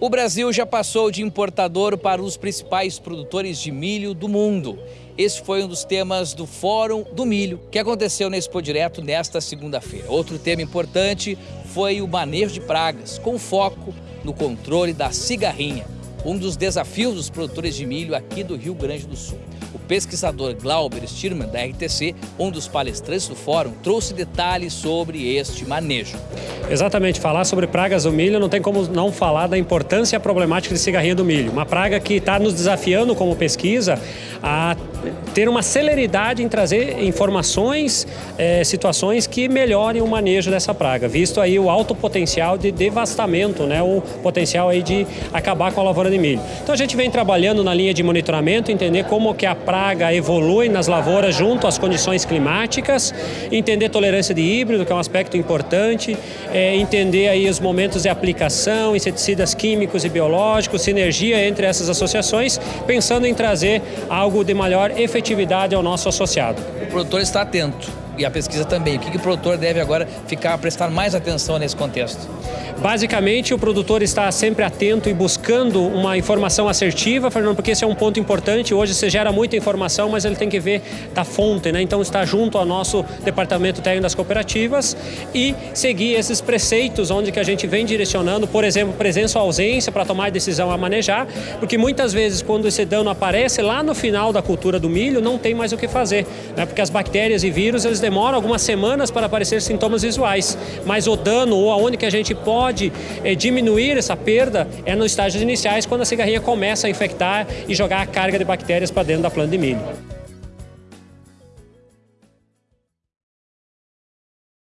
O Brasil já passou de importador para os principais produtores de milho do mundo. Esse foi um dos temas do Fórum do Milho, que aconteceu na Expo Direto nesta segunda-feira. Outro tema importante foi o manejo de pragas, com foco no controle da cigarrinha, um dos desafios dos produtores de milho aqui do Rio Grande do Sul. O pesquisador Glauber Stirman, da RTC, um dos palestrantes do fórum, trouxe detalhes sobre este manejo. Exatamente, falar sobre pragas do milho não tem como não falar da importância e problemática de cigarrinha do milho. Uma praga que está nos desafiando como pesquisa a ter uma celeridade em trazer informações, é, situações que melhorem o manejo dessa praga, visto aí o alto potencial de devastamento, né, o potencial aí de acabar com a lavoura de milho. Então a gente vem trabalhando na linha de monitoramento, entender como que a praga evolui nas lavouras junto às condições climáticas, entender tolerância de híbrido, que é um aspecto importante, é, entender aí os momentos de aplicação, inseticidas químicos e biológicos, sinergia entre essas associações, pensando em trazer algo de maior efetividade ao nosso associado. O produtor está atento e a pesquisa também. O que, que o produtor deve agora ficar prestar mais atenção nesse contexto? Basicamente, o produtor está sempre atento e buscando uma informação assertiva, Fernando, porque esse é um ponto importante. Hoje você gera muita informação, mas ele tem que ver da fonte, né? Então, está junto ao nosso departamento técnico das cooperativas e seguir esses preceitos onde que a gente vem direcionando, por exemplo, presença ou ausência para tomar decisão a manejar, porque muitas vezes quando esse dano aparece lá no final da cultura do milho, não tem mais o que fazer, né? Porque as bactérias e vírus, eles demoram algumas semanas para aparecer sintomas visuais, mas o dano ou aonde que a gente pode pode é, diminuir essa perda é nos estágios iniciais, quando a cigarrinha começa a infectar e jogar a carga de bactérias para dentro da planta de milho.